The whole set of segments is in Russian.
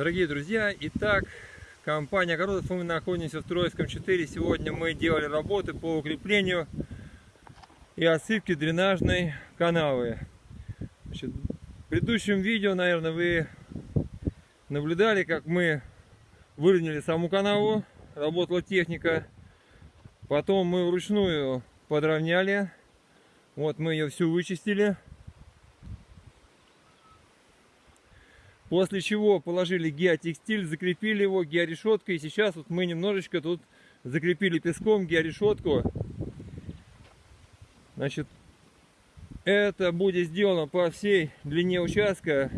Дорогие друзья, итак, компания Огородов, мы находимся в Троицком 4. Сегодня мы делали работы по укреплению и отсыпке дренажной канавы. Значит, в предыдущем видео, наверное, вы наблюдали, как мы выровняли саму канаву, работала техника. Потом мы вручную подровняли. Вот мы ее всю вычистили. После чего положили геотекстиль, закрепили его георешеткой. И сейчас вот мы немножечко тут закрепили песком георешетку. Значит, это будет сделано по всей длине участка.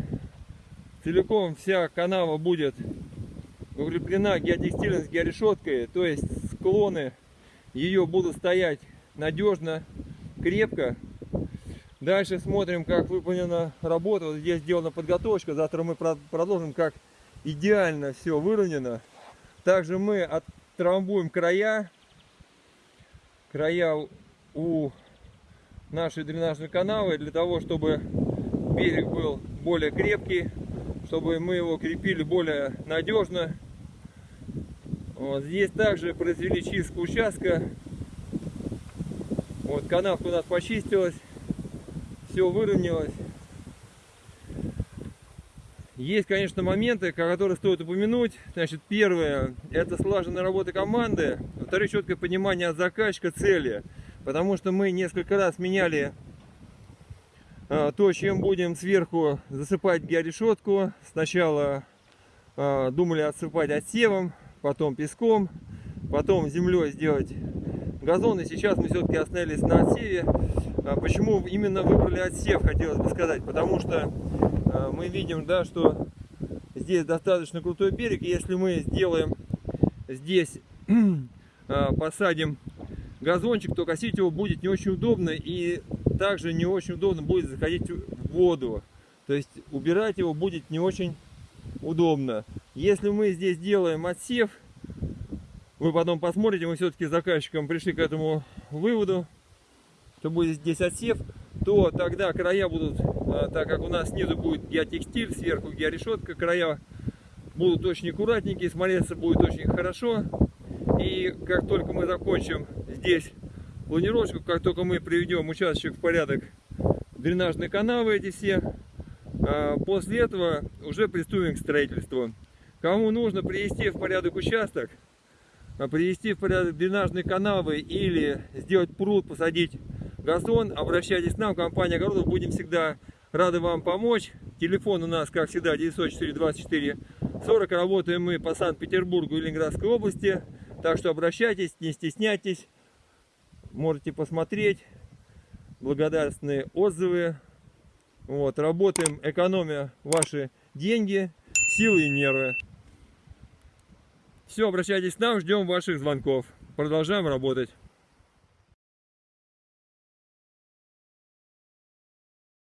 Целиком вся канава будет укреплена геотекстилем с георешеткой. То есть склоны ее будут стоять надежно, крепко. Дальше смотрим, как выполнена работа. Вот здесь сделана подготовка. Завтра мы продолжим, как идеально все выровнено. Также мы оттрамбуем края. Края у нашей дренажной канавы для того, чтобы берег был более крепкий, чтобы мы его крепили более надежно. Вот здесь также произвели чистку участка. Вот канавка у нас почистилась все выровнялось. Есть, конечно, моменты, которые стоит упомянуть. Значит, первое, это слаженная работа команды. Второе, четкое понимание от заказчика цели. Потому что мы несколько раз меняли а, то, чем будем сверху засыпать георешетку. Сначала а, думали отсыпать отсевом, потом песком, потом землей сделать газон. И сейчас мы все-таки остановились на отсеве. А почему именно выбрали отсев, хотелось бы сказать. Потому что а, мы видим, да, что здесь достаточно крутой берег. Если мы сделаем здесь, а, посадим газончик, то косить его будет не очень удобно. И также не очень удобно будет заходить в воду. То есть убирать его будет не очень удобно. Если мы здесь делаем отсев, вы потом посмотрите, мы все-таки заказчиком пришли к этому выводу, что будет здесь отсев, то тогда края будут, а, так как у нас снизу будет геотекстиль, сверху георешетка, края будут очень аккуратненькие, смотреться будет очень хорошо. И как только мы закончим здесь планировочку, как только мы приведем участок в порядок, дренажные канавы эти все, а, после этого уже приступим к строительству. Кому нужно привести в порядок участок, а, привести в порядок дренажные канавы или сделать пруд, посадить газон, обращайтесь к нам, компания Огородов, будем всегда рады вам помочь. Телефон у нас, как всегда, 904 24 40. Работаем мы по Санкт-Петербургу и Ленинградской области. Так что обращайтесь, не стесняйтесь. Можете посмотреть. Благодарственные отзывы. Вот, работаем, экономя ваши деньги, силы и нервы. Все, обращайтесь к нам, ждем ваших звонков. Продолжаем работать.